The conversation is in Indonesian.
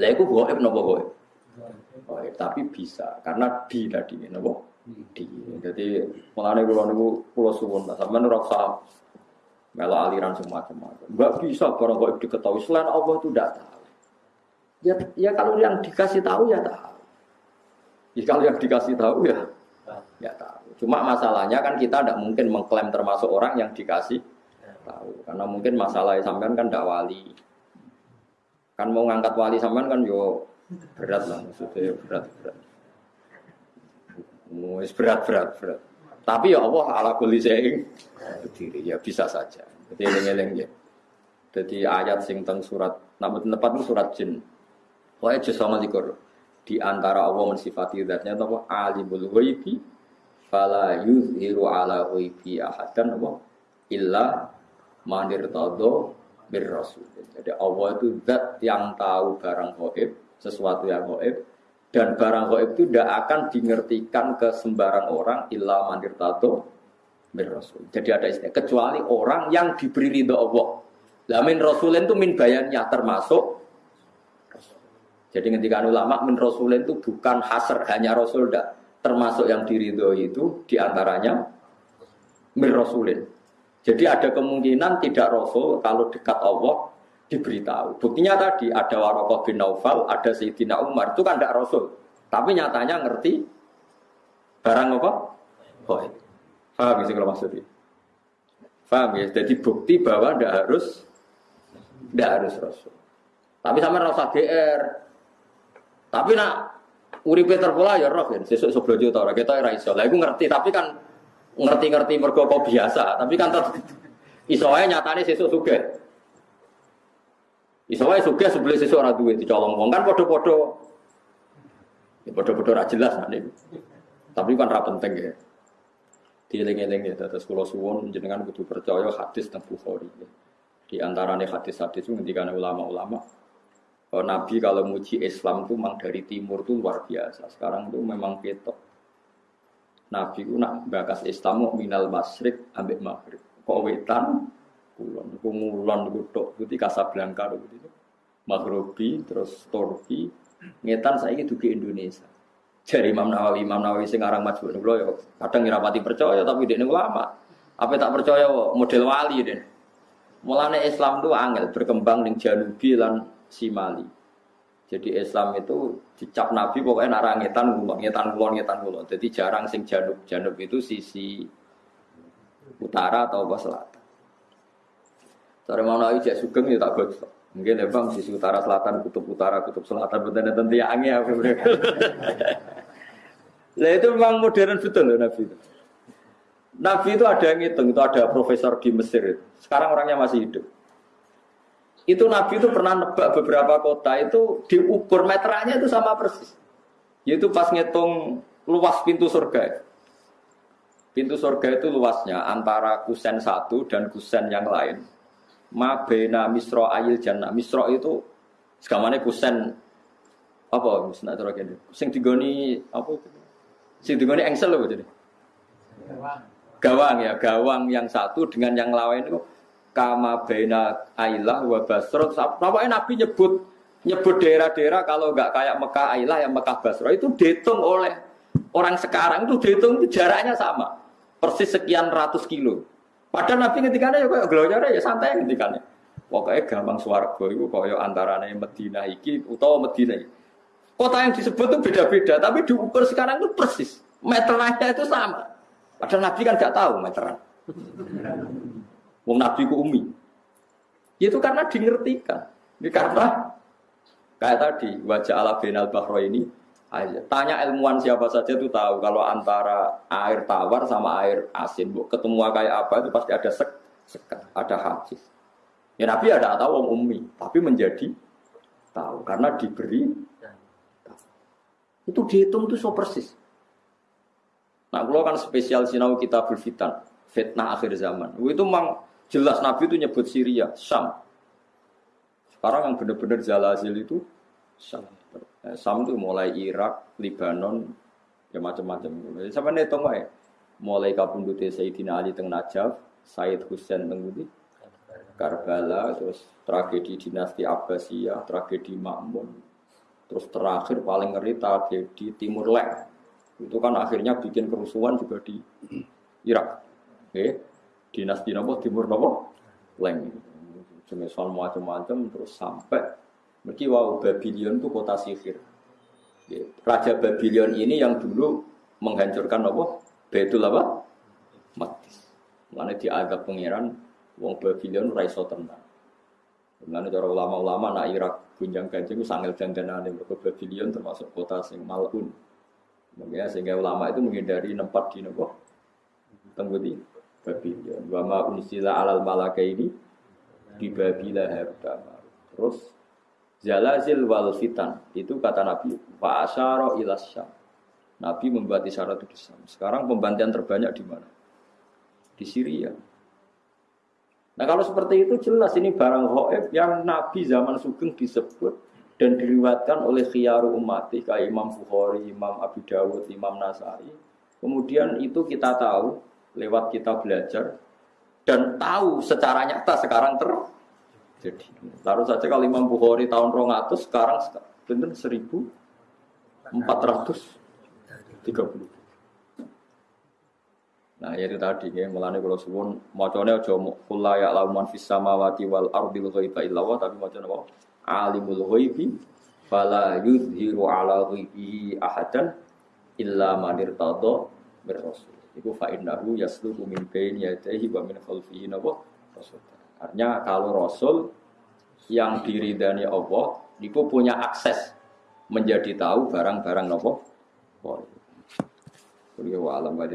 Lah iku goib napa goib? Goib, tapi bisa karena di tadi napa? Di. Jadi mulane kula niku kula suwun sampean ora usah melo aliran semacam-macam. Enggak bisa barang goib diketahui selain Allah itu tidak tahu. Ya, ya kalau yang dikasih tahu ya tahu. Ya kalau yang dikasih tahu ya ya tahu. Cuma masalahnya kan kita tidak mungkin mengklaim termasuk orang yang dikasih tahu. Karena mungkin masalah sampean kan tidak wali. Kan mau ngangkat wali sampean kan yo berat lah maksudnya berat berat. Wis berat berat berat. Tapi ya Allah ala kulli syai'in ya bisa saja. Jadi eling-eling ya. Jadi ayat sing teng surat nama tempat surat jin. Pokoknya juz sama di antara Allah mensifati zatnya apa alimul ghaibi fala yuzhiru ala ghaibi ahadan apa illa manir tado rasul. Jadi Allah itu zat yang tahu barang gaib, sesuatu yang gaib dan barang gaib itu tidak akan dimengertikan ke sembarang orang illa manir tado bir rasul. Jadi ada istilah kecuali orang yang diberi ridho Allah. Lah min rasulin itu min bayannya termasuk jadi ketika ulama min rasulin itu bukan hasr hanya rasul dah termasuk yang diridhoi itu di antaranya min rasulin. Jadi ada kemungkinan tidak rasul kalau dekat Allah diberitahu. Buktinya tadi ada Warokoh bin Naufal, ada Sayyidina Umar itu kan tidak rasul, tapi nyatanya ngerti barang apa? Oh, Faham ya kalau maksudnya? Faham ya? Jadi bukti bahwa tidak harus tidak harus rasul. Tapi sama rasa GR, tapi nak uripe terpola ya roh kan, sesuk seblojo ta ora kita ora iso. Lah ngerti, tapi kan ngerti-ngerti mergo biasa, tapi kan tetep iso wae nyatane sesuk sugih. Iso wae sugih sebelum sesuk ora duwe dicolong wong kan padha-padha ya padha-padha ora jelas nek. Tapi kan ra penting ya. Dieling-eling ya terus kula suwun jenengan kudu percaya hadis tentang Bukhari. Ya. Di antaranya hadis-hadis itu ngendikane ulama-ulama Oh, Nabi kalau muji Islam itu memang dari timur itu luar biasa. Sekarang itu memang ketok. Nabi itu nak bakas Islam minal masrik ambek maghrib. Kok wetan kulon, kumulon kutok putih Kasablanka itu. Maghribi terus Turki, ngetan saya itu ke Indonesia. Jadi Imam Nawawi, Imam Nawawi sing aran niku ya kadang ngira percaya tapi dia ulama. Apa tak percaya model wali deh. Mulane Islam itu angel berkembang ning Janubi lan Simali. Jadi Islam itu dicap Nabi pokoknya narang ngetan kulon, ngetan kulon, ngetan kulon. Jadi jarang sing janub, janub itu sisi utara atau apa selatan. Cara mau naik cek sugeng ya tak gosok. Mungkin ya bang sisi utara selatan, kutub utara, kutub selatan, betul betul tiangnya apa Lah itu memang modern betul loh Nabi itu. Nabi itu ada yang ngitung, itu ada profesor di Mesir. Sekarang orangnya masih hidup. Itu Nabi itu pernah nebak beberapa kota itu diukur meterannya itu sama persis. Yaitu pas ngitung luas pintu surga. Pintu surga itu luasnya antara kusen satu dan kusen yang lain. Ma bena misro ayil jannah. Misro itu segamane kusen apa misalnya terus ini. Sing digoni apa? Sing digoni engsel loh jadi. Gawang. Gawang ya, gawang yang satu dengan yang lain itu kama baina Ailah wa Basra. Pokoknya Nabi nyebut nyebut daerah-daerah kalau nggak kayak Mekah Ailah yang Mekah Basra itu dihitung oleh orang sekarang itu dihitung itu jaraknya sama. Persis sekian ratus kilo. Padahal Nabi ketika ya kayak gelonya ya santai ketika Pokoknya gampang swargo itu kaya antaranya Medina iki utawa Medina iki. Kota yang disebut itu beda-beda, tapi diukur sekarang itu persis. Meterannya itu sama. Padahal Nabi kan nggak tahu meteran. Wong Nabi ku umi. Itu karena dingertikan. Ini karena kayak tadi wajah ala benal bahro ini aja. Tanya ilmuwan siapa saja itu tahu kalau antara air tawar sama air asin, bu, ketemu kayak apa itu pasti ada sek, sekat, ada hadis. Ya Nabi ada tahu wong umi, tapi menjadi tahu karena diberi. Itu dihitung itu so persis. Nah, kalau kan spesial sinau kita berfitan, fitnah akhir zaman. Itu memang Jelas Nabi itu nyebut Syria, Syam. Sekarang yang benar-benar Zalazil itu Syam. Eh, Syam itu mulai Irak, Lebanon, ya macam-macam. Sampai nih tunggu ya. Mulai kapundute Sayyidina Ali teng Najaf, Sayyid Husain teng Karbala, terus tragedi dinasti Abbasiyah, tragedi Makmun, Terus terakhir paling ngeri tragedi Timur Leng. Itu kan akhirnya bikin kerusuhan juga di Irak. Oke. Dinasti nopo Timur nopo Leng. Semisal macam-macam terus sampai Mereka wow Babylon itu kota sihir. Raja Babylon ini yang dulu menghancurkan apa? Betul apa? Maktis. Mana diadab pengiran wong Babylon raiso tenang. Mana cara ulama-ulama nak Irak gunjang ganjing itu sangil dandanane mergo Babylon termasuk kota sing malun. Makanya sehingga ulama itu menghindari tempat di nopo tenggudi Babylon. Wa ma unsila alal malaka ini di Babila harta. Terus Zalazil wal fitan itu kata Nabi Pak asyara syam. Nabi membuat isyarat itu di. Sekarang pembantian terbanyak di mana? Di Syria. Nah kalau seperti itu jelas ini barang hoib yang Nabi zaman Sugeng disebut dan diriwatkan oleh khiyaru umati kayak Imam Bukhari, Imam Abu Dawud, Imam Nasai. Kemudian itu kita tahu lewat kita belajar dan tahu secara nyata sekarang ter jadi, taruh saja kalau Imam Bukhari tahun 200 sekarang benar 1430. Nah, ya itu tadi ya, melane kalau suwun macane aja kula ya lauman fis samawati wal ardil ghaiba illa tapi macane apa? Alimul ghaibi fala yuzhiru ala ghaibihi ahadan illa man irtada bir. Iku fa innahu yasluku min baini yadayhi wa min khalfihi nawa rasul. Artinya kalau Rasul yang diridani Allah itu punya akses menjadi tahu barang-barang nopo. Beliau alam wa